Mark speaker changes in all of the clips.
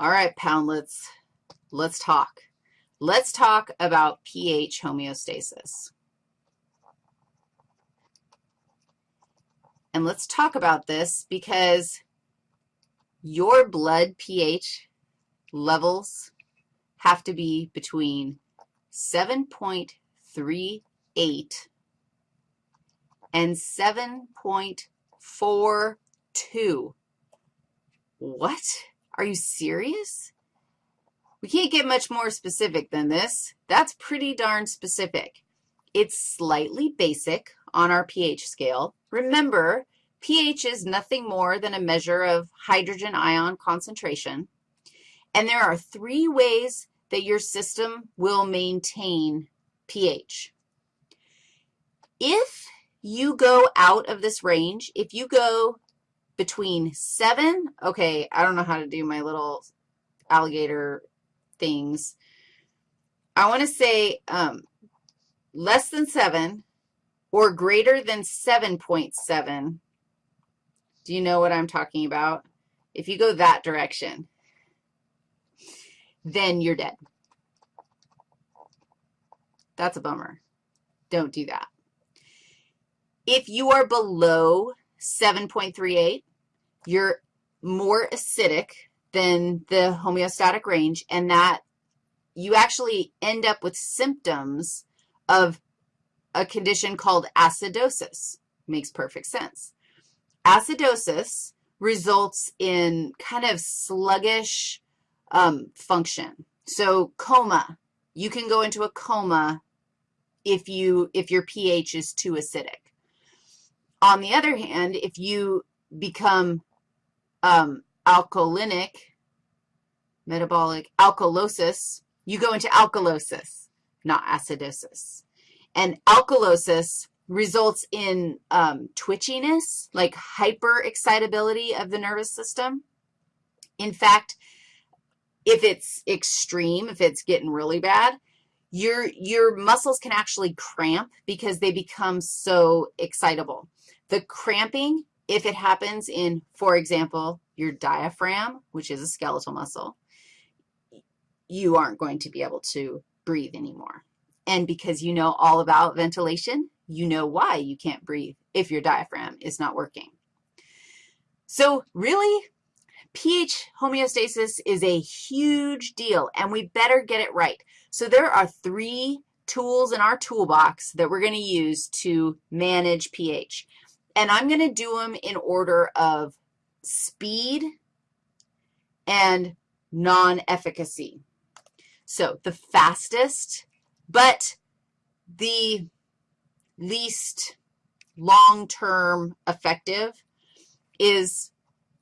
Speaker 1: All right, poundlets, let's talk. Let's talk about pH homeostasis. And let's talk about this because your blood pH levels have to be between 7.38 and 7.42. What? Are you serious? We can't get much more specific than this. That's pretty darn specific. It's slightly basic on our pH scale. Remember, pH is nothing more than a measure of hydrogen ion concentration. And there are three ways that your system will maintain pH. If you go out of this range, if you go between 7, okay, I don't know how to do my little alligator things. I want to say um, less than 7 or greater than 7.7. Do you know what I'm talking about? If you go that direction, then you're dead. That's a bummer. Don't do that. If you are below 7.38, you're more acidic than the homeostatic range, and that you actually end up with symptoms of a condition called acidosis. Makes perfect sense. Acidosis results in kind of sluggish um, function. So coma, you can go into a coma if, you, if your pH is too acidic. On the other hand, if you become um, alkalinic, metabolic alkalosis, you go into alkalosis, not acidosis. And alkalosis results in um, twitchiness, like hyperexcitability of the nervous system. In fact, if it's extreme, if it's getting really bad, your, your muscles can actually cramp because they become so excitable. The cramping, if it happens in, for example, your diaphragm, which is a skeletal muscle, you aren't going to be able to breathe anymore. And because you know all about ventilation, you know why you can't breathe if your diaphragm is not working. So really, pH homeostasis is a huge deal, and we better get it right. So there are three tools in our toolbox that we're going to use to manage pH. And I'm going to do them in order of speed and non-efficacy. So the fastest, but the least long-term effective is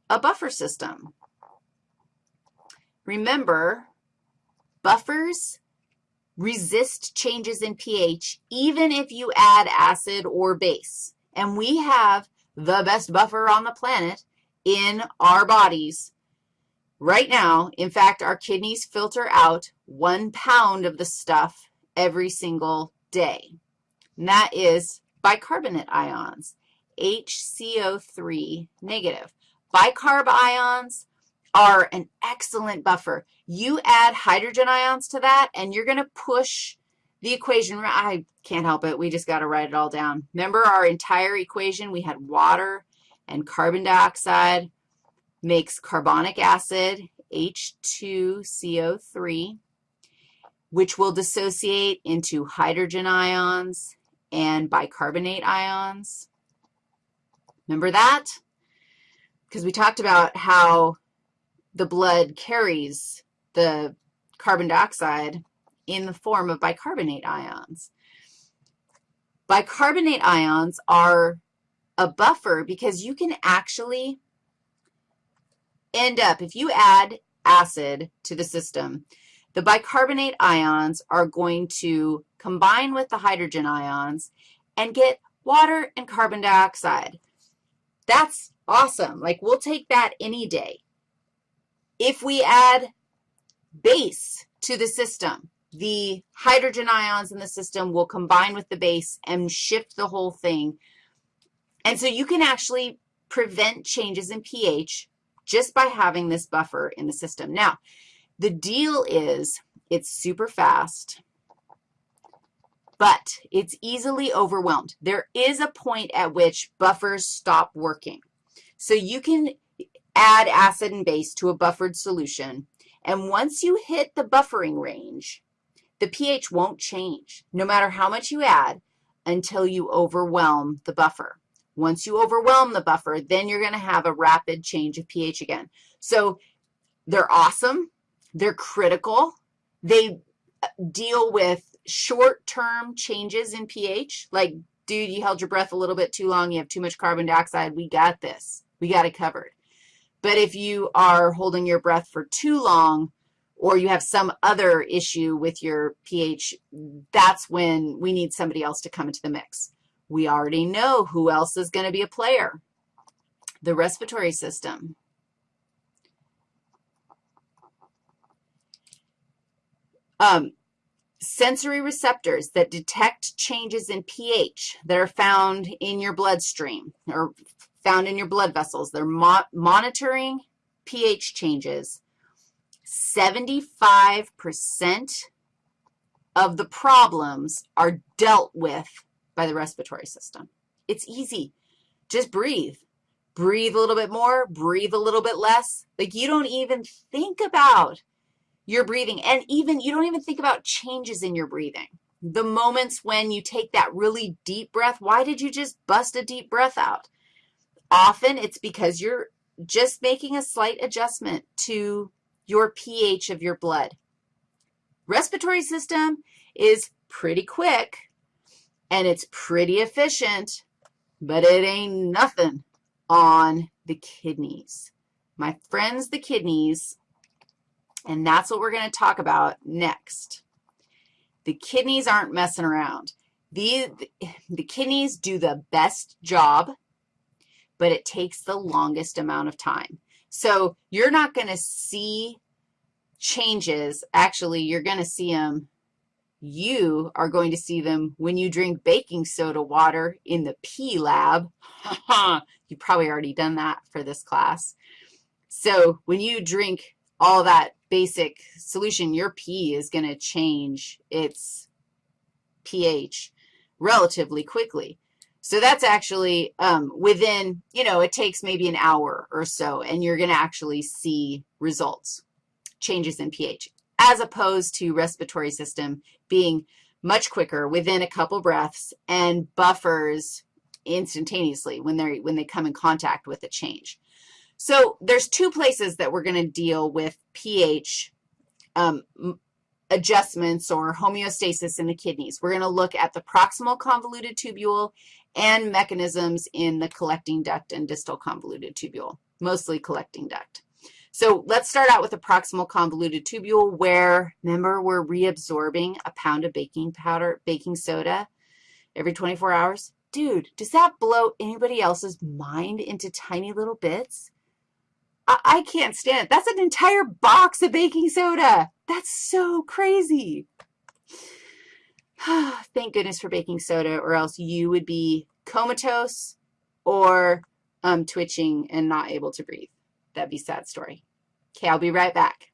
Speaker 1: a buffer system. Remember, buffers resist changes in pH even if you add acid or base. And we have the best buffer on the planet in our bodies right now. In fact, our kidneys filter out one pound of the stuff every single day. And that is bicarbonate ions, HCO3 negative. Bicarb ions are an excellent buffer. You add hydrogen ions to that, and you're going to push the equation. I can't help it. We just got to write it all down. Remember our entire equation? We had water and carbon dioxide makes carbonic acid, H2CO3, which will dissociate into hydrogen ions and bicarbonate ions. Remember that? Because we talked about how the blood carries the carbon dioxide in the form of bicarbonate ions. Bicarbonate ions are a buffer because you can actually end up, if you add acid to the system, the bicarbonate ions are going to combine with the hydrogen ions and get water and carbon dioxide. That's awesome. Like, we'll take that any day. If we add base to the system, the hydrogen ions in the system will combine with the base and shift the whole thing. And so you can actually prevent changes in pH just by having this buffer in the system. Now, the deal is it's super fast, but it's easily overwhelmed. There is a point at which buffers stop working. So you can add acid and base to a buffered solution, and once you hit the buffering range, the pH won't change, no matter how much you add, until you overwhelm the buffer. Once you overwhelm the buffer, then you're going to have a rapid change of pH again. So they're awesome. They're critical. They uh, deal with short-term changes in pH, like, dude, you held your breath a little bit too long, you have too much carbon dioxide, we got this. We got it covered. But if you are holding your breath for too long or you have some other issue with your pH, that's when we need somebody else to come into the mix. We already know who else is going to be a player, the respiratory system. Um, sensory receptors that detect changes in pH that are found in your bloodstream or found in your blood vessels. They're mo monitoring pH changes. 75% of the problems are dealt with by the respiratory system. It's easy. Just breathe. Breathe a little bit more, breathe a little bit less. Like you don't even think about your breathing. And even, you don't even think about changes in your breathing. The moments when you take that really deep breath, why did you just bust a deep breath out? Often it's because you're just making a slight adjustment to your pH of your blood. Respiratory system is pretty quick, and it's pretty efficient, but it ain't nothing on the kidneys. My friends, the kidneys and that's what we're going to talk about next. The kidneys aren't messing around. The, the kidneys do the best job, but it takes the longest amount of time. So you're not going to see changes. Actually, you're going to see them. You are going to see them when you drink baking soda water in the P lab. You've probably already done that for this class. So when you drink all that basic solution, your P is going to change its pH relatively quickly. So that's actually um, within, you know, it takes maybe an hour or so, and you're going to actually see results, changes in pH, as opposed to respiratory system being much quicker within a couple breaths and buffers instantaneously when, they when they come in contact with a change. So there's two places that we're going to deal with pH um, adjustments or homeostasis in the kidneys. We're going to look at the proximal convoluted tubule and mechanisms in the collecting duct and distal convoluted tubule, mostly collecting duct. So let's start out with the proximal convoluted tubule where, remember, we're reabsorbing a pound of baking powder, baking soda every 24 hours. Dude, does that blow anybody else's mind into tiny little bits? I, I can't stand it. That's an entire box of baking soda. That's so crazy. Thank goodness for baking soda, or else you would be comatose or um, twitching and not able to breathe. That'd be a sad story. Okay, I'll be right back.